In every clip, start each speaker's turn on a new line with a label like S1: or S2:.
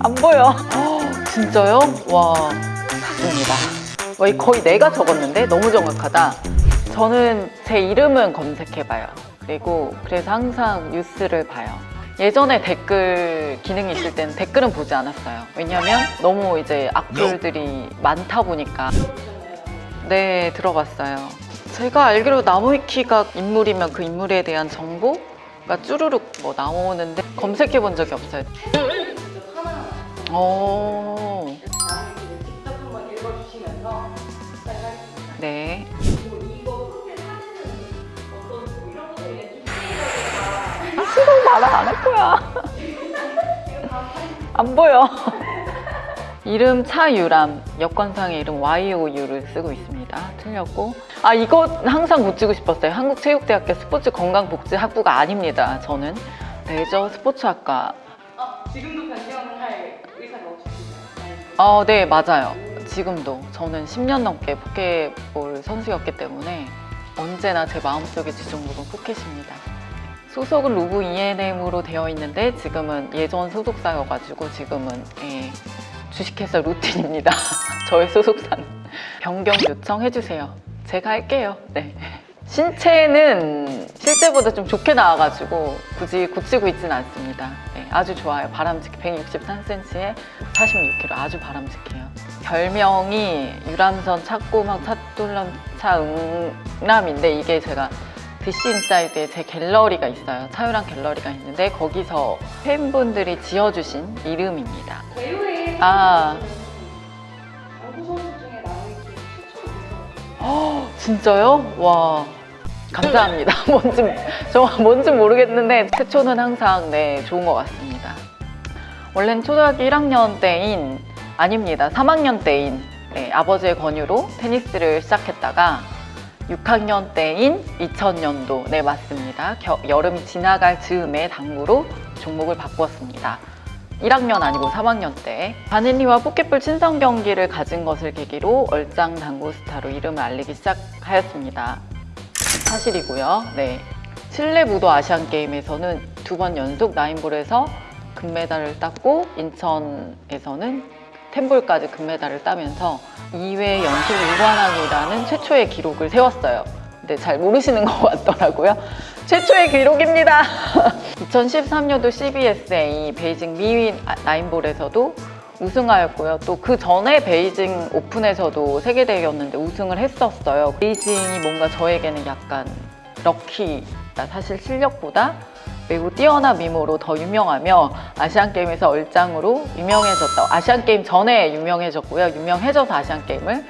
S1: 안 보여. 어, 진짜요? 와, 맞습니다. 거의, 거의 내가 적었는데 너무 정확하다. 저는 제 이름은 검색해봐요. 그리고 그래서 항상 뉴스를 봐요. 예전에 댓글 기능이 있을 때는 댓글은 보지 않았어요. 왜냐면 너무 이제 악플들이 많다 보니까. 네, 들어봤어요. 제가 알기로 나무위키가 인물이면 그 인물에 대한 정보가 쭈루룩 뭐 나오는데 검색해 본 적이 없어요. 오.
S2: 직접 읽어주시면서 시작하겠습니다.
S1: 네. 수동 말을 안할 거야. 안 보여. 이름 차유람, 여권상의 이름 YOU를 쓰고 있습니다. 틀렸고. 아, 이거 항상 붙이고 싶었어요. 한국체육대학교 스포츠 건강복지학부가 아닙니다. 저는. 레저 스포츠학과.
S2: 어, 지금도
S1: 어, 네, 맞아요. 지금도. 저는 10년 넘게 포켓볼 선수였기 때문에 언제나 제 마음속의 지종목은 포켓입니다. 소속은 루브 ENM으로 되어 있는데 지금은 예전 소속사여가지고 지금은 예, 주식회사 루틴입니다. 저의 소속사는 변경 요청해주세요. 제가 할게요. 네. 신체는 실제보다 좀 좋게 나와가지고 굳이 고치고 있지는 않습니다. 네, 아주 좋아요. 바람직해. 163cm에 46kg 아주 바람직해요. 별명이 유람선 찾고막 찾돌람 차 응남인데 이게 제가 DC 인사이드에 제 갤러리가 있어요. 차유랑 갤러리가 있는데 거기서 팬분들이 지어주신 이름입니다.
S2: 배우의
S1: 아.
S2: 어,
S1: 진짜요? 와 감사합니다. 뭔지 저 뭔지 모르겠는데 최초는 항상 네 좋은 것 같습니다. 원래는 초등학교 1학년 때인 아닙니다. 3학년 때인 네, 아버지의 권유로 테니스를 시작했다가 6학년 때인 2000년도 네 맞습니다. 겨- 여름이 지나갈 즈음에 당구로 종목을 바꾸었습니다. 1학년 아니고 3학년 때 바닐리와 포켓볼 친선 경기를 가진 것을 계기로 얼짱 당구 스타로 이름을 알리기 시작하였습니다. 사실이고요. 네. 칠레 무도 아시안 게임에서는 두 번 연속 나인볼에서 금메달을 땄고 인천에서는 텐볼까지 금메달을 따면서 2회 연속 무관왕이라는 최초의 기록을 세웠어요. 근데 잘 모르시는 것 같더라고요. 최초의 기록입니다. 2013년도 CBSA 베이징 미위 나인볼에서도 우승하였고요. 또 그 전에 베이징 오픈에서도 세계대회였는데 우승을 했었어요. 베이징이 뭔가 저에게는 약간 럭키다. 사실 실력보다 매우 뛰어난 미모로 더 유명하며 아시안게임에서 얼짱으로 유명해졌다. 아시안게임 전에 유명해졌고요. 유명해져서 아시안게임을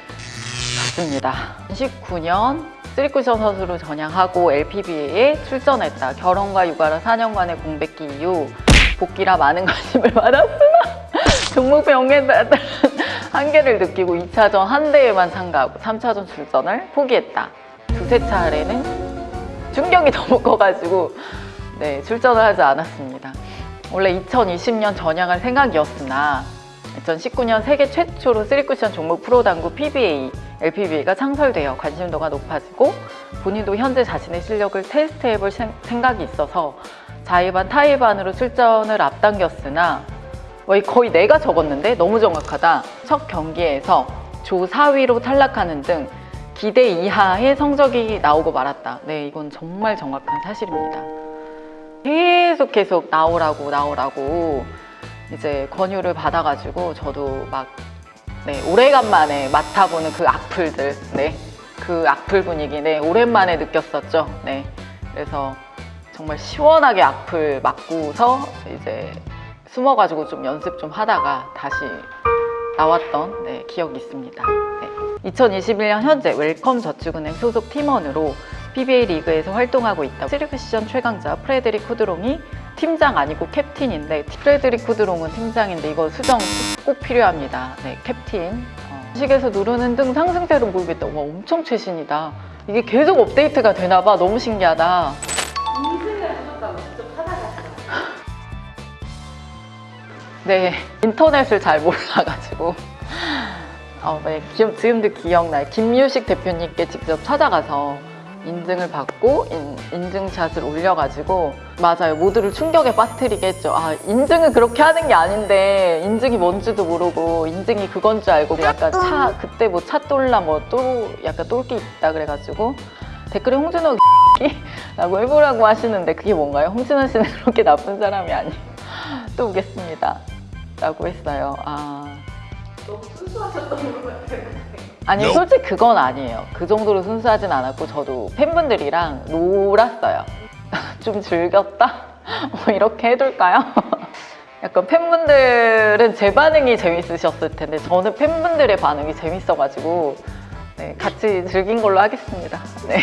S1: 갔습니다. 19년 쓰리쿠션 선수로 전향하고 LPBA에 출전했다. 결혼과 육아라 4년간의 공백기 이후 복귀라 많은 관심을 받았으나 종목 병에 따른 한계를 느끼고 2차전 한 대회만 참가하고 3차전 출전을 포기했다. 두세 차례는 충격이 너무 커가지고 네, 출전을 하지 않았습니다. 원래 2020년 전향할 생각이었으나 2019년 세계 최초로 쓰리쿠션 종목 프로당구 PBA, LPBA가 창설되어 관심도가 높아지고 본인도 현재 자신의 실력을 테스트해볼 생- 생각이 있어서 자의반 타의반으로 출전을 앞당겼으나 거의, 내가 적었는데 너무 정확하다. 첫 경기에서 조 4위로 탈락하는 등 기대 이하의 성적이 나오고 말았다. 네, 이건 정말 정확한 사실입니다. 계속 계속 나오라고 나오라고 이제 권유를 받아가지고 저도 막 네, 오래간만에 맡아보는 그 악플들, 네, 그 악플 분위기, 네, 오랜만에 느꼈었죠. 네, 그래서 정말 시원하게 악플 맞고서 이제 숨어가지고 좀 연습 좀 하다가 다시 나왔던 네, 기억이 있습니다. 네. 2021년 현재 웰컴 저축은행 소속 팀원으로 PBA 리그에서 활동하고 있다. 스리쿠션 최강자 프레드릭 쿠드롱이 팀장 아니고 캡틴인데 프레드릭 쿠드롱은 팀장인데 이거 수정 꼭 필요합니다. 네, 캡틴. 어. 식에서 누르는 등 상승세로 모르겠다. 와 엄청 최신이다. 이게 계속 업데이트가 되나 봐. 너무 신기하다. 네, 인터넷을 잘 몰라가지고. 어, 네, 기- 지금도 기억나요. 김유식 대표님께 직접 찾아가서 인증을 받고 인, 인증샷을 올려가지고 맞아요 모두를 충격에 빠뜨리게 했죠 아 인증은 그렇게 하는 게 아닌데 인증이 뭔지도 모르고 인증이 그건 줄 알고 약간 차 그때 뭐차 똘라 뭐 또 약간 똘끼 있다 그래가지고 댓글에 홍준호 라고 해보라고 하시는데 그게 뭔가요? 홍진호 씨는 그렇게 나쁜 사람이 아니에요 또 오겠습니다 라고 했어요 아
S2: 너무 순수하셨던 것 같아요.
S1: 아니 솔직히 그건 아니에요. 그 정도로 순수하진 않았고 저도 팬분들이랑 놀았어요. 좀 즐겼다? 뭐 이렇게 해둘까요? 약간 팬분들은 제 반응이 재밌으셨을 텐데 저는 팬분들의 반응이 재밌어가지고 네, 같이 즐긴 걸로 하겠습니다. 네.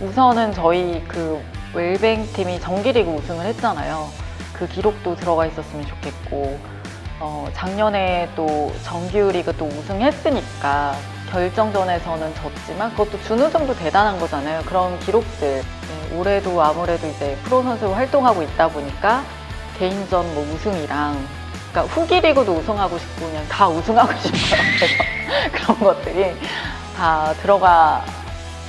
S1: 우선은 저희 그 웰뱅 팀이 정기리그 우승을 했잖아요. 그 기록도 들어가 있었으면 좋겠고 어, 작년에 또 정규리그 또 우승했으니까 결정전에서는 졌지만 그것도 준우승도 대단한 거잖아요. 그런 기록들 네, 올해도 아무래도 이제 프로 선수로 활동하고 있다 보니까 개인전 뭐 우승이랑 그러니까 후기 리그도 우승하고 싶고 그냥 다 우승하고 싶어요. 그런 것들이 다 들어가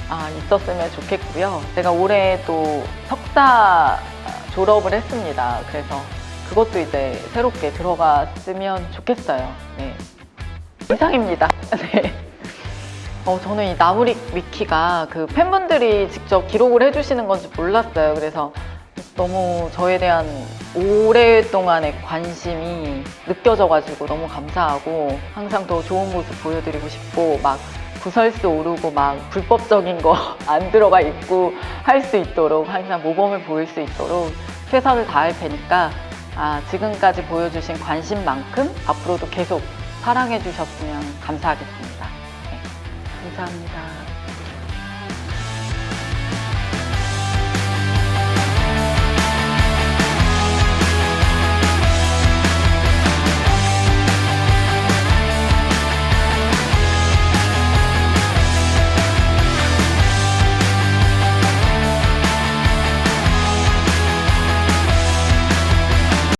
S1: 아, 있었으면 좋겠고요. 제가 올해 또 석사 졸업을 했습니다. 그래서 그것도 이제 새롭게 들어갔으면 좋겠어요. 네. 이상입니다. 네. 어, 저는 이 나무리 위키가 그 팬분들이 직접 기록을 해주시는 건지 몰랐어요. 그래서 너무 저에 대한 오랫동안의 관심이 느껴져가지고 너무 감사하고 항상 더 좋은 모습 보여드리고 싶고 막 구설수 오르고 막 불법적인 거 안 들어가 있고 할 수 있도록 항상 모범을 보일 수 있도록 최선을 다할 테니까 아, 지금까지 보여주신 관심만큼 앞으로도 계속 사랑해 주셨으면 감사하겠습니다. 네, 감사합니다.